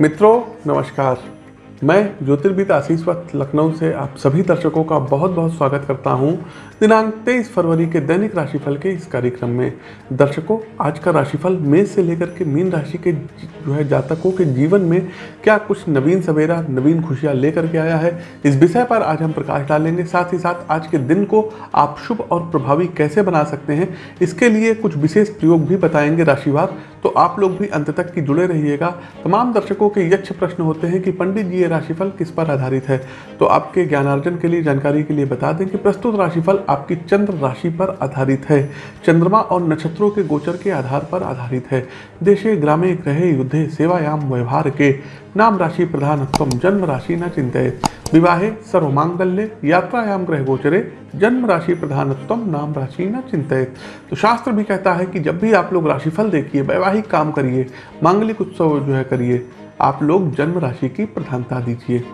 मित्रों, नमस्कार। मैं ज्योतिर्विद आशीष वक्त लखनऊ से आप सभी दर्शकों का बहुत बहुत स्वागत करता हूँ दिनांक 23 फरवरी के दैनिक राशिफल के इस कार्यक्रम में। दर्शकों, आज का राशिफल मेष से लेकर के मीन राशि के जो है जातकों के जीवन में क्या कुछ नवीन सवेरा, नवीन खुशियाँ लेकर के आया है, इस विषय पर आज हम प्रकाश डालेंगे। साथ ही साथ आज के दिन को आप शुभ और प्रभावी कैसे बना सकते हैं, इसके लिए कुछ विशेष प्रयोग भी बताएँगे राशिवार। तो आप लोग भी अंत तक की जुड़े रहिएगा। तमाम दर्शकों के यक्ष प्रश्न होते हैं कि पंडित जी, ये राशिफल किस पर आधारित है? तो आपके ज्ञानार्जन के लिए, जानकारी के लिए बता दें कि प्रस्तुत राशिफल आपकी चंद्र राशि पर आधारित है। चंद्रमा और नक्षत्रों के गोचर के आधार पर आधारित है। देशे, ग्रामे ग्रहे युद्धे, सेवायाम, व्यवहार के नाम राशि प्रधानत्व जन्म राशि न चिंतित विवाहे सर्व मांगल्य यात्रायाम ग्रह गोचरे जन्म राशि प्रधानत्म नाम राशि न चिंतित तो शास्त्र भी कहता है कि जब भी आप लोग राशिफल देखिए, वैवाहिक काम करिए, मांगलिक उत्सव जो है करिए, आप लोग जन्म राशि की प्रधानता दीजिए।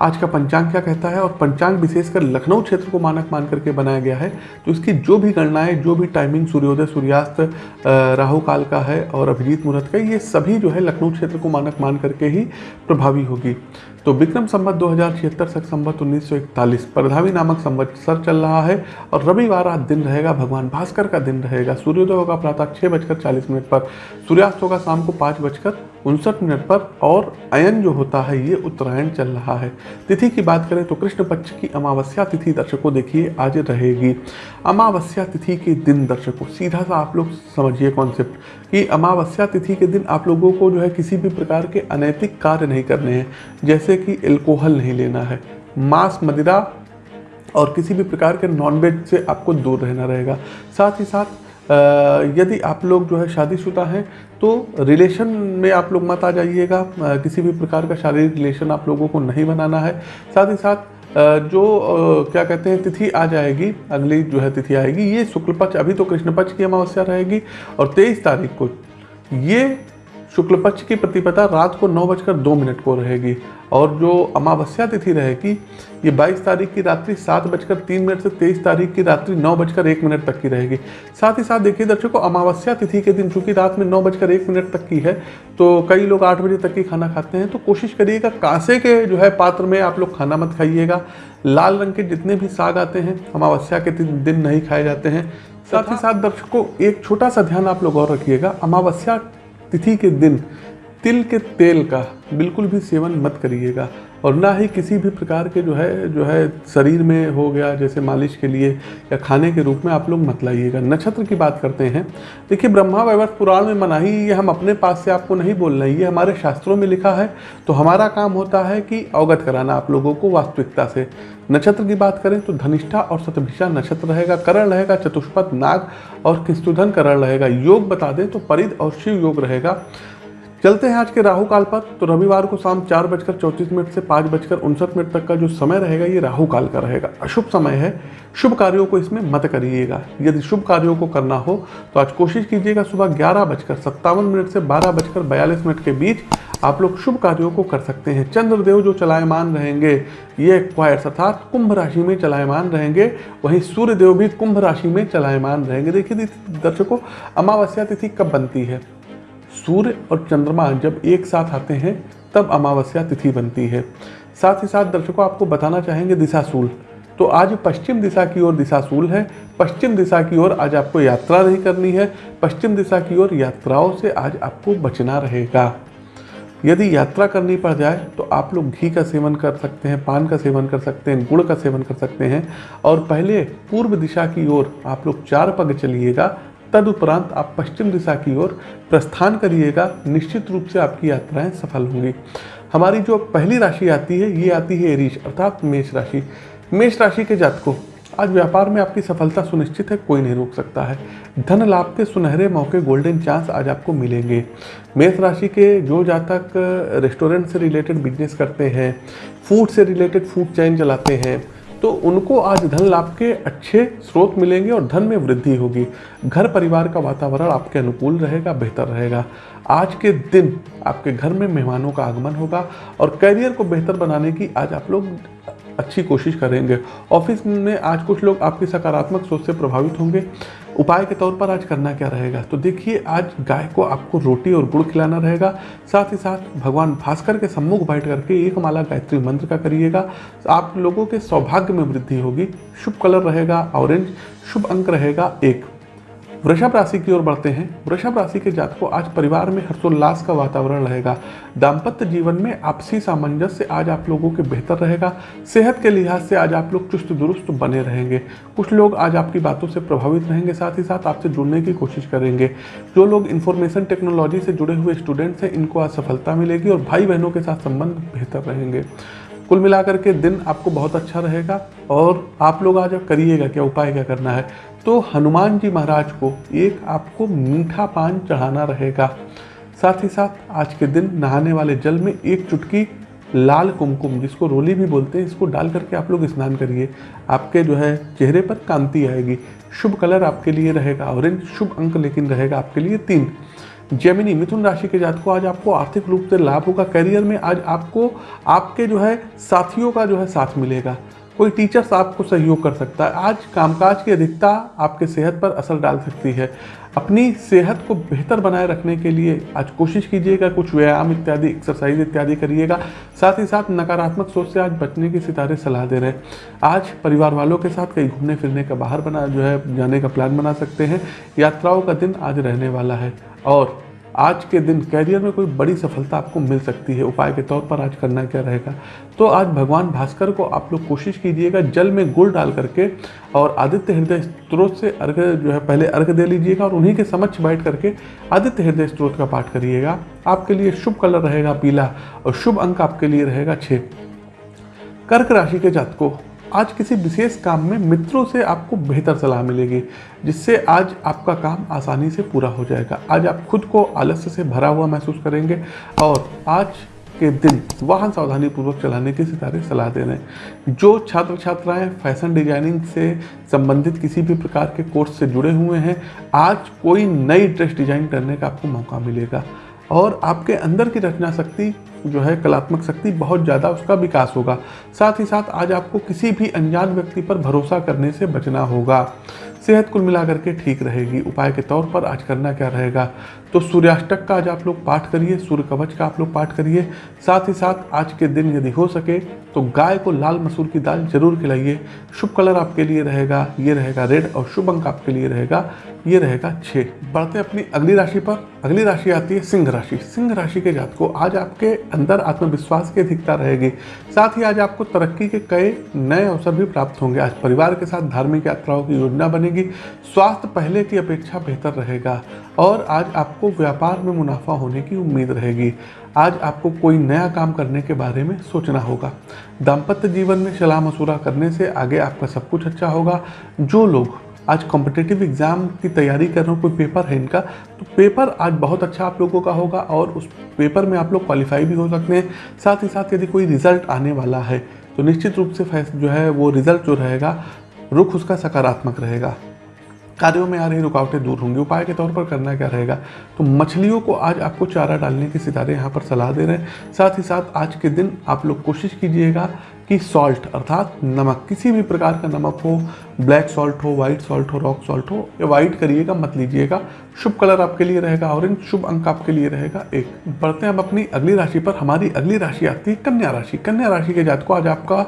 आज का पंचांग क्या कहता है? और पंचांग विशेषकर लखनऊ क्षेत्र को मानक मान करके बनाया गया है तो इसकी जो भी गणनाएँ, जो भी टाइमिंग सूर्योदय, सूर्यास्त राहु काल का है और अभिजीत मुहूर्त का, ये सभी जो है लखनऊ क्षेत्र को मानक मान करके ही प्रभावी होगी। तो विक्रम संबत दो हज़ार छिहत्तर सख संवत उन्नीस सौ इकतालीस परधावी नामक संवत्सर चल रहा है और रविवार आज दिन रहेगा, भगवान भास्कर का दिन रहेगा। सूर्योदय होगा प्रातः छः बजकर चालीस मिनट पर, सूर्यास्त होगा शाम को पाँच बजकर उनसठ मिनट पर और अयन जो होता है, ये उत्तरायण चल रहा है। तिथि की बात करें तो कृष्ण पक्ष की अमावस्या तिथि दर्शकों देखिए, आज रहेगी। अमावस्या तिथि के दिन दर्शकों, सीधा सा आप लोग समझिए कॉन्सेप्ट कि अमावस्या तिथि के दिन आप लोगों को जो है किसी भी प्रकार के अनैतिक कार्य नहीं करने हैं, जैसे कि एल्कोहल नहीं लेना है। मांस, मदिरा और किसी भी प्रकार के नॉनवेज से आपको दूर रहना रहेगा। साथ ही साथ यदि आप लोग जो है शादीशुदा हैं तो रिलेशन में आप लोग मत आ जाइएगा। किसी भी प्रकार का शारीरिक रिलेशन आप लोगों को नहीं बनाना है। साथ ही साथ जो क्या कहते हैं, तिथि आ जाएगी, अगली जो है तिथि आएगी, ये शुक्ल पक्ष अभी तो कृष्ण पक्ष की अमावस्या रहेगी और तेईस तारीख को ये शुक्ल पक्ष की प्रतिपदा रात को नौ बजकर दो मिनट को रहेगी और जो अमावस्या तिथि रहेगी ये 22 तारीख की रात्रि सात बजकर तीन मिनट से 23 तारीख की रात्रि नौ बजकर एक मिनट तक की रहेगी। साथ ही साथ देखिए दर्शकों अमावस्या तिथि के दिन चूँकि रात में नौ बजकर एक मिनट तक की है तो कई लोग आठ बजे तक की खाना खाते हैं तो कोशिश करिएगा कांसे के जो है पात्र में आप लोग खाना मत खाइएगा। लाल रंग के जितने भी साग आते हैं अमावस्या के दिन नहीं खाए जाते हैं। साथ ही साथ दर्शकों एक छोटा सा ध्यान आप लोग और रखिएगा अमावस्या तिथि के दिन तिल के तेल का बिल्कुल भी सेवन मत करिएगा। और ना ही किसी भी प्रकार के जो है जो है शरीर में हो गया, जैसे मालिश के लिए या खाने के रूप में आप लोग मत लाइएगा। नक्षत्र की बात करते हैं। देखिए, ब्रह्मा वैवर्त पुराण में मनाही ये हम अपने पास से आपको नहीं बोल रहे ये हमारे शास्त्रों में लिखा है। तो हमारा काम होता है कि अवगत कराना आप लोगों को वास्तविकता से। नक्षत्र की बात करें तो धनिष्ठा और सतभिषा नक्षत्र रहेगा। करण रहेगा चतुष्पथ नाग और किस्तुधन करण रहेगा। योग बता दें तो परिद और शिव योग रहेगा। चलते हैं आज के राहु काल पर। तो रविवार को शाम चार बजकर चौंतीस मिनट से पाँच बजकर उनसठ मिनट तक का जो समय रहेगा, ये राहु काल का रहेगा। अशुभ समय है। शुभ कार्यों को इसमें मत करिएगा। यदि शुभ कार्यों को करना हो तो आज कोशिश कीजिएगा सुबह ग्यारह बजकर सत्तावन मिनट से बारह बजकर बयालीस मिनट के बीच आप लोग शुभ कार्यों को कर सकते हैं। चंद्रदेव जो चलायमान रहेंगे, ये क्वायर्स अर्थात कुंभ राशि में चलायमान रहेंगे। वहीं सूर्यदेव भी कुंभ राशि में चलायमान रहेंगे। देखिए दर्शकों, अमावस्या तिथि कब बनती है? सूर्य और चंद्रमा जब एक साथ आते हैं, तब अमावस्या तिथि बनती है। साथ ही साथ दर्शकों, आपको बताना चाहेंगे दिशाशूल। तो आज पश्चिम दिशा की ओर दिशाशूल है। पश्चिम दिशा की ओर आज आपको यात्रा नहीं करनी है। पश्चिम दिशा की ओर यात्राओं से आज आपको बचना रहेगा। यदि यात्रा करनी पड़ जाए तो आप लोग घी का सेवन कर सकते हैं, पान का सेवन कर सकते हैं, गुड़ का सेवन कर सकते हैं। और पहले पूर्व दिशा की ओर आप लोग चार पग चलिएगा। तदुपरांत आप पश्चिम दिशा की ओर प्रस्थान करिएगा। निश्चित रूप से आपकी यात्राएँ सफल होंगी। हमारी जो पहली राशि आती है, ये आती है एरीश अर्थात मेष राशि। मेष राशि के जातकों, आज व्यापार में आपकी सफलता सुनिश्चित है, कोई नहीं रोक सकता है। धन लाभ के सुनहरे मौके, गोल्डन चांस आज आपको मिलेंगे। मेष राशि के जो जातक, रेस्टोरेंट से रिलेटेड बिज़नेस करते हैं, फ़ूड से रिलेटेड फ़ूड चैन चलाते हैं तो उनको आज धन लाभ के अच्छे स्रोत मिलेंगे और धन में वृद्धि होगी। घर परिवार का वातावरण आपके अनुकूल रहेगा, बेहतर रहेगा। आज के दिन आपके घर में मेहमानों का आगमन होगा और करियर को बेहतर बनाने की आज आप लोग अच्छी कोशिश करेंगे। ऑफ़िस में आज कुछ लोग आपकी सकारात्मक सोच से प्रभावित होंगे। उपाय के तौर पर आज करना क्या रहेगा? तो देखिए, आज गाय को आपको रोटी और गुड़ खिलाना रहेगा। साथ ही साथ भगवान भास्कर के सम्मुख बैठ करके एक माला गायत्री मंत्र का करिएगा। आप लोगों के सौभाग्य में वृद्धि होगी। शुभ कलर रहेगा, ऑरेंज, शुभ अंक रहेगा, एक। वृषभ राशि की ओर बढ़ते हैं। वृषभ राशि के जात को आज परिवार में हर्षोल्लास का वातावरण रहेगा। दाम्पत्य जीवन में आपसी सामंजस्य आज आप लोगों के बेहतर रहेगा। सेहत के लिहाज से आज आप लोग चुस्त दुरुस्त बने रहेंगे। कुछ लोग आज आपकी बातों से प्रभावित रहेंगे, साथ ही साथ आपसे जुड़ने की कोशिश करेंगे। जो लोग इन्फॉर्मेशन टेक्नोलॉजी से जुड़े हुए स्टूडेंट्स हैं, इनको आज सफलता मिलेगी और भाई बहनों के साथ संबंध बेहतर रहेंगे। कुल मिलाकर के दिन आपको बहुत अच्छा रहेगा और आप लोग आज करिएगा क्या, उपाय क्या करना है? तो हनुमान जी महाराज को एक आपको मीठा पान चढ़ाना रहेगा। साथ ही साथ आज के दिन नहाने वाले जल में एक चुटकी लाल कुमकुम, जिसको रोली भी बोलते हैं, इसको डाल करके आप लोग स्नान करिए। आपके जो है चेहरे पर कांति आएगी। शुभ कलर आपके लिए रहेगा, ऑरेंज शुभ अंक लेकिन रहेगा आपके लिए तीन। जेमिनी मिथुन राशि के जात को आज आपको आर्थिक रूप से लाभ होगा। करियर में आज आपको, आपके जो है, साथियों का जो है साथ मिलेगा। कोई टीचर्स आपको सहयोग कर सकता है। आज कामकाज की अधिकता आपके सेहत पर असर डाल सकती है। अपनी सेहत को बेहतर बनाए रखने के लिए आज कोशिश कीजिएगा, कुछ व्यायाम इत्यादि एक्सरसाइज इत्यादि करिएगा। साथ ही साथ नकारात्मक सोच से आज बचने की सितारे सलाह दे रहे हैं। आज परिवार वालों के साथ कहीं घूमने फिरने का बाहर बना, जो है, जाने का प्लान बना सकते हैं। यात्राओं का दिन आज रहने वाला है। और आज के दिन कैरियर में कोई बड़ी सफलता आपको मिल सकती है। उपाय के तौर पर आज करना क्या रहेगा? तो आज भगवान भास्कर को आप लोग कोशिश कीजिएगा, जल में गुड़ डाल करके और आदित्य हृदय स्त्रोत से अर्घ जो है, पहले अर्घ दे लीजिएगा और उन्हीं के समक्ष बैठ करके आदित्य हृदय स्त्रोत का पाठ करिएगा। आपके लिए शुभ कलर रहेगा पीला और शुभ अंक आपके लिए रहेगा छः कर्क राशि के जातकों आज किसी विशेष काम में मित्रों से आपको बेहतर सलाह मिलेगी, जिससे आज आपका काम आसानी से पूरा हो जाएगा। आज आप खुद को आलस्य से भरा हुआ महसूस करेंगे और आज के दिन वाहन सावधानी पूर्वक चलाने की सितारे सलाह दे रहे हैं। जो छात्र छात्राएँ फ़ैशन डिज़ाइनिंग से संबंधित किसी भी प्रकार के कोर्स से जुड़े हुए हैं, आज कोई नई ड्रेस डिज़ाइन करने का आपको मौका मिलेगा। और आपके अंदर की रचना शक्ति जो है, कलात्मक शक्ति बहुत ज़्यादा उसका विकास होगा। साथ ही साथ आज आपको किसी भी अनजान व्यक्ति पर भरोसा करने से बचना होगा। सेहत कुल मिलाकर के ठीक रहेगी। उपाय के तौर पर आज करना क्या रहेगा? तो सूर्याष्टक का आज आप लोग पाठ करिए, सूर्य कवच का आप लोग पाठ करिए। साथ ही साथ आज के दिन यदि हो सके तो गाय को लाल मसूर की दाल ज़रूर खिलाइए। शुभ कलर आपके लिए रहेगा, ये रहेगा रेड और शुभ अंक आपके लिए रहेगा। ये रहेगा छः बढ़ते अपनी अगली राशि पर। अगली राशि आती है सिंह राशि। सिंह राशि के जात को आज आपके अंदर आत्मविश्वास की अधिकता रहेगी। साथ ही आज आपको तरक्की के कई नए अवसर भी प्राप्त होंगे। आज परिवार के साथ धार्मिक यात्राओं की योजना बनेगी। स्वास्थ्य पहले की अपेक्षा बेहतर रहेगा। और आज आपको व्यापार में मुनाफा होने की उम्मीद रहेगी। आज आपको कोई नया काम करने के बारे में सोचना होगा। दाम्पत्य जीवन में सलाह मशूरा करने से आगे आपका सब कुछ अच्छा होगा। जो लोग आज कॉम्पिटेटिव एग्ज़ाम की तैयारी कर रहे हो, कोई पेपर है इनका? तो पेपर आज बहुत अच्छा आप लोगों का होगा और उस पेपर में आप लोग क्वालिफाई भी हो सकते हैं। साथ ही साथ यदि कोई रिज़ल्ट आने वाला है तो निश्चित रूप से जो है वो रिज़ल्ट जो रहेगा, रुख उसका सकारात्मक रहेगा। कार्यों में आ रही रुकावटें दूर होंगी। उपाय के तौर पर करना क्या रहेगा? तो मछलियों को आज आपको चारा डालने के सितारे यहाँ पर सलाह दे रहे हैं। साथ ही साथ आज के दिन आप लोग कोशिश कीजिएगा कि सॉल्ट अर्थात नमक, किसी भी प्रकार का नमक हो ब्लैक सॉल्ट हो वाइट सॉल्ट हो रॉक सॉल्ट हो या वाइट करिएगा, मत लीजिएगा। शुभ कलर आपके लिए रहेगा ऑरेंज शुभ अंक आपके लिए रहेगा एक। बढ़ते हैं अब अपनी अगली राशि पर। हमारी अगली राशि आती है कन्या राशि। कन्या राशि के जात को आज आपका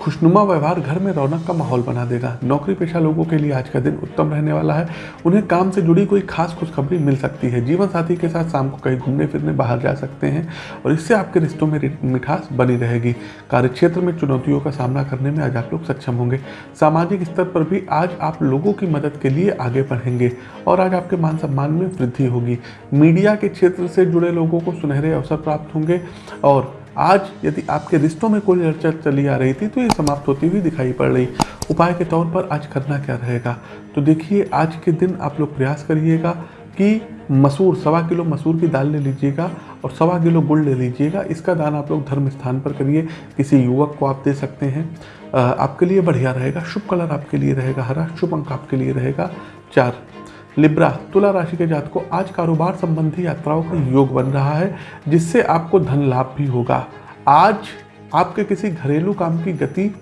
खुशनुमा व्यवहार घर में रौनक का माहौल बना देगा। नौकरी पेशा लोगों के लिए आज का दिन उत्तम रहने वाला है। उन्हें काम से जुड़ी कोई खास खुशखबरी मिल सकती है। जीवन साथी के साथ शाम को कहीं घूमने फिरने बाहर जा सकते हैं और इससे आपके रिश्तों में मिठास बनी रहेगी। कार्यक्षेत्र में चुनौतियों का सामना करने में आज आप लोग सक्षम होंगे। सामाजिक स्तर पर भी आज आप लोगों की मदद के लिए आगे बढ़ेंगे और आज आपके मान सम्मान में वृद्धि होगी। मीडिया के क्षेत्र से जुड़े लोगों को सुनहरे अवसर प्राप्त होंगे और आज यदि आपके रिश्तों में कोई चर्चा चली आ रही थी तो ये समाप्त होती हुई दिखाई पड़ रही। उपाय के तौर पर आज करना क्या रहेगा? तो देखिए, आज के दिन आप लोग प्रयास करिएगा कि मसूर, सवा किलो मसूर की दाल ले लीजिएगा और सवा किलो गुड़ ले लीजिएगा। इसका दान आप लोग धर्म स्थान पर करिए। किसी युवक को आप दे सकते हैं। आपके लिए बढ़िया रहेगा। शुभ कलर आपके लिए रहेगा। हरा शुभ अंक आपके लिए रहेगा। चार। लिब्रा, तुला राशि के जात को आज कारोबार संबंधी यात्राओं का योग बन रहा है, जिससे आपको धन लाभ भी होगा। आज आपके किसी घरेलू काम की गति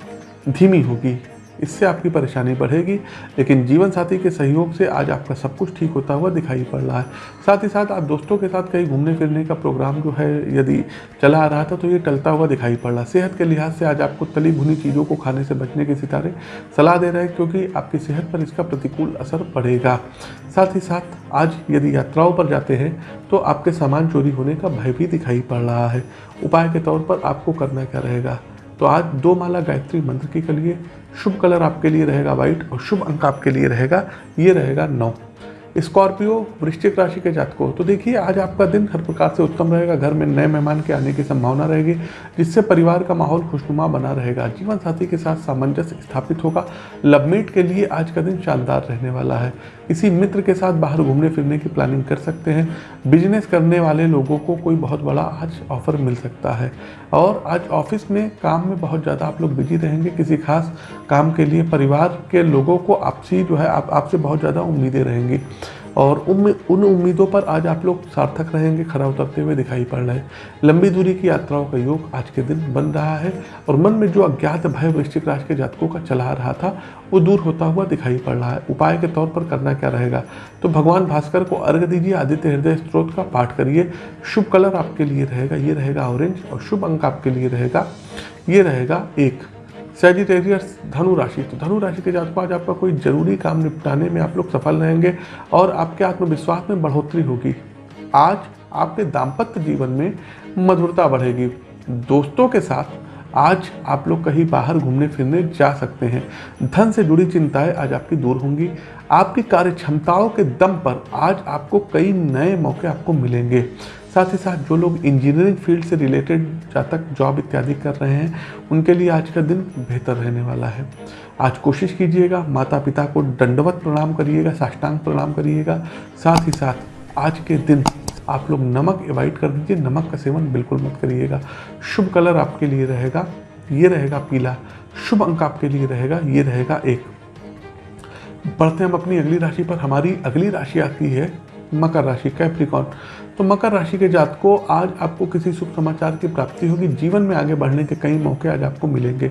धीमी होगी। इससे आपकी परेशानी बढ़ेगी, लेकिन जीवन साथी के सहयोग से आज आपका सब कुछ ठीक होता हुआ दिखाई पड़ रहा है। साथ ही साथ आप दोस्तों के साथ कहीं घूमने फिरने का प्रोग्राम जो है, यदि चला आ रहा था तो ये टलता हुआ दिखाई पड़ रहा है। सेहत के लिहाज से आज आपको तली भुनी चीज़ों को खाने से बचने के सितारे सलाह दे रहे हैं, क्योंकि आपकी सेहत पर इसका प्रतिकूल असर पड़ेगा। साथ ही साथ आज यदि यात्राओं पर जाते हैं तो आपके सामान चोरी होने का भय भी दिखाई पड़ रहा है। उपाय के तौर पर आपको करना क्या रहेगा? तो आज दो माला गायत्री मंत्र की करिए शुभ कलर आपके लिए रहेगा व्हाइट और शुभ अंक आपके लिए रहेगा, ये रहेगा नौ। स्कॉर्पियो वृश्चिक राशि के जातकों तो देखिए आज आपका दिन हर प्रकार से उत्तम रहेगा, घर में नए मेहमान के आने की संभावना रहेगी, जिससे परिवार का माहौल खुशनुमा बना रहेगा जीवन साथी के साथ सामंजस्य स्थापित होगा, लवमेट के लिए आज का दिन शानदार रहने वाला है। किसी मित्र के साथ बाहर घूमने फिरने की प्लानिंग कर सकते हैं। बिज़नेस करने वाले लोगों को कोई बहुत बड़ा आज ऑफ़र मिल सकता है। और आज ऑफ़िस में काम में बहुत ज़्यादा आप लोग बिज़ी रहेंगे किसी खास काम के लिए। परिवार के लोगों को आपसी जो है, आप, आपसे बहुत ज़्यादा उम्मीदें रहेंगी। और उन उन उम्मीदों पर आज आप लोग सार्थक रहेंगे, खरा उतरते हुए दिखाई पड़ रहे हैं। लंबी दूरी की यात्राओं का योग आज के दिन बन रहा है और मन में जो अज्ञात भय वृश्चिक राशि के जातकों का चला रहा था, वो दूर होता हुआ दिखाई पड़ रहा है। उपाय के तौर पर करना क्या रहेगा? तो भगवान भास्कर को अर्घ दीजिए, आदित्य हृदय स्त्रोत का पाठ करिए। शुभ कलर आपके लिए रहेगा, ये रहेगा ऑरेंज और शुभ अंक आपके लिए रहेगा, ये रहेगा एक। सेजिटेरियस धनु राशि। तो धनु राशि के जातकों आज आपका कोई ज़रूरी काम निपटाने में आप लोग सफल रहेंगे और आपके आत्मविश्वास में बढ़ोतरी होगी। आज आपके दाम्पत्य जीवन में मधुरता बढ़ेगी। दोस्तों के साथ आज आप लोग कहीं बाहर घूमने फिरने जा सकते हैं। धन से जुड़ी चिंताएँ आज आपकी दूर होंगी। आपकी कार्य क्षमताओं के दम पर आज आपको कई नए मौके आपको मिलेंगे। साथ ही साथ जो लोग इंजीनियरिंग फ़ील्ड से रिलेटेड तक जॉब इत्यादि कर रहे हैं, उनके लिए आज का दिन बेहतर रहने वाला है। आज कोशिश कीजिएगा माता पिता को दंडवत प्रणाम करिएगा, साष्टांग प्रणाम करिएगा। साथ ही साथ आज के दिन आप लोग नमक अवॉइड कर दीजिए, नमक का सेवन बिल्कुल मत करिएगा। शुभ कलर आपके लिए रहेगा, ये रहेगा पीला। शुभ अंक आपके लिए रहेगा, ये रहेगा एक। बढ़ते हम अपनी अगली राशि पर। हमारी अगली राशि आती है मकर राशि कैप्रिकॉन तो मकर राशि के जात को आज आपको किसी शुभ समाचार की प्राप्ति होगी। जीवन में आगे बढ़ने के कई मौके आज आपको मिलेंगे।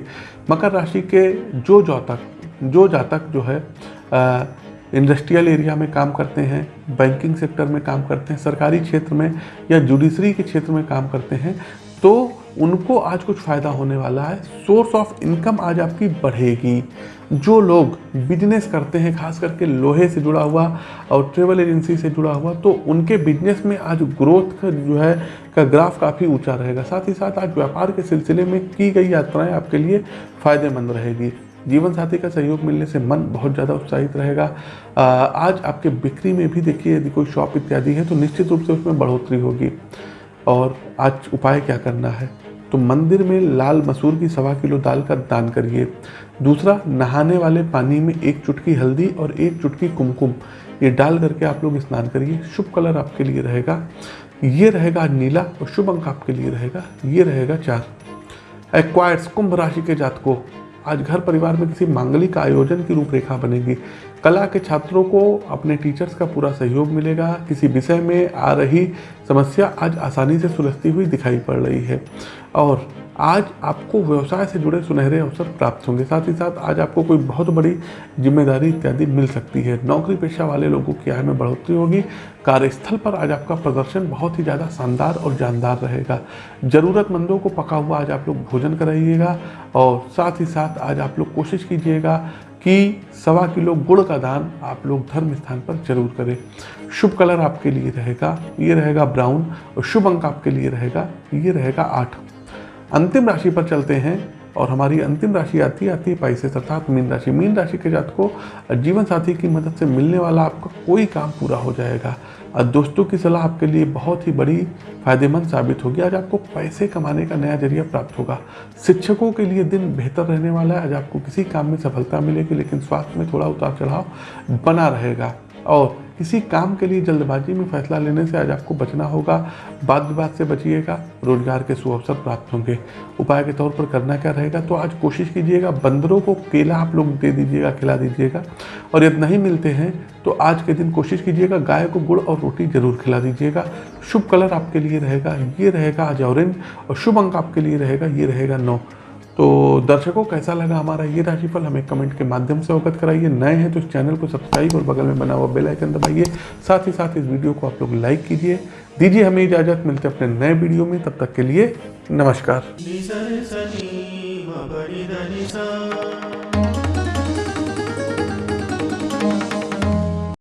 मकर राशि के जो जातक जो जातक जो है इंडस्ट्रियल एरिया में काम करते हैं बैंकिंग सेक्टर में काम करते हैं, सरकारी क्षेत्र में या जुडिशरी के क्षेत्र में काम करते हैं तो उनको आज कुछ फ़ायदा होने वाला है। सोर्स ऑफ़ इनकम आज आपकी बढ़ेगी। जो लोग बिज़नेस करते हैं, खास करके लोहे से जुड़ा हुआ और ट्रेवल एजेंसी से जुड़ा हुआ तो उनके बिज़नेस में आज ग्रोथ का जो है, का ग्राफ काफ़ी ऊँचा रहेगा। साथ ही साथ आज व्यापार के सिलसिले में की गई यात्राएँ आपके लिए फ़ायदेमंद रहेगी। जीवन साथी का सहयोग मिलने से मन बहुत ज़्यादा उत्साहित रहेगा। आज आपके बिक्री में भी देखिए यदि कोई शॉप इत्यादि है तो निश्चित रूप से उसमें बढ़ोतरी होगी। और आज उपाय क्या करना है? तो मंदिर में लाल मसूर की सवा किलो दाल का दान करिए। दूसरा, नहाने वाले पानी में एक चुटकी हल्दी और एक चुटकी कुमकुम। ये डाल करके आप लोग स्नान करिए। शुभ कलर आपके लिए रहेगा। ये रहेगा नीला और शुभ अंक आपके लिए रहेगा। ये रहेगा चार। एक्वायर्स कुंभ राशि के जातकों। आज घर परिवार में किसी मांगलिक आयोजन की रूपरेखा बनेगी। कला के छात्रों को, अपने टीचर्स का पूरा सहयोग मिलेगा। किसी विषय में आ रही समस्या आज आसानी से सुलझती हुई दिखाई पड़ रही है। और आज आपको व्यवसाय से जुड़े सुनहरे अवसर प्राप्त होंगे। साथ ही साथ आज आपको कोई बहुत बड़ी ज़िम्मेदारी इत्यादि मिल सकती है। नौकरी पेशा वाले लोगों की आय में बढ़ोतरी होगी। कार्यस्थल पर आज आपका प्रदर्शन बहुत ही ज़्यादा शानदार और जानदार रहेगा। ज़रूरतमंदों को पका हुआ आज आप लोग भोजन कराइएगा और साथ ही साथ आज आप लोग कोशिश कीजिएगा कि सवा किलो गुड़ का दान आप लोग धर्म स्थान पर ज़रूर करें। शुभ कलर आपके लिए रहेगा, ये रहेगा ब्राउन और शुभ अंक आपके लिए रहेगा, ये रहेगा आठ। अंतिम राशि पर चलते हैं और हमारी अंतिम राशि आती आती है पाइसेस अर्थात मीन राशि। मीन राशि के जात को जीवन साथी की मदद से मिलने वाला आपका कोई काम पूरा हो जाएगा। और दोस्तों की सलाह आपके लिए बहुत ही बड़ी, फ़ायदेमंद साबित होगी। आज आपको पैसे कमाने का नया ज़रिया प्राप्त होगा। शिक्षकों के लिए दिन बेहतर रहने वाला है। आज आपको किसी काम में सफलता मिलेगी, लेकिन स्वास्थ्य में थोड़ा उतार चढ़ाव बना रहेगा। और किसी काम के लिए जल्दबाजी में फैसला लेने से आज आपको बचना होगा। बात विवाद से बचिएगा, रोज़गार के सुअवसर प्राप्त होंगे। उपाय के तौर पर करना क्या रहेगा? तो आज कोशिश कीजिएगा, बंदरों को केला आप लोग दे दीजिएगा, खिला दीजिएगा। और यदि नहीं मिलते हैं तो आज के दिन कोशिश कीजिएगा, गाय को गुड़ और रोटी ज़रूर खिला दीजिएगा। शुभ कलर आपके लिए रहेगा, ये रहेगा आज ऑरेंज और शुभ अंक आपके लिए रहेगा, ये रहेगा नौ। तो दर्शकों, कैसा लगा हमारा ये राशिफल? हमें कमेंट के माध्यम से अवगत कराइए। नए हैं तो इस चैनल को सब्सक्राइब और बगल में बना हुआ बेल आइकन दबाइए। साथ ही साथ इस वीडियो को आप लोग लाइक कीजिए। दीजिए हमें इजाज़त। मिलते अपने नए वीडियो में। तब तक के लिए नमस्कार।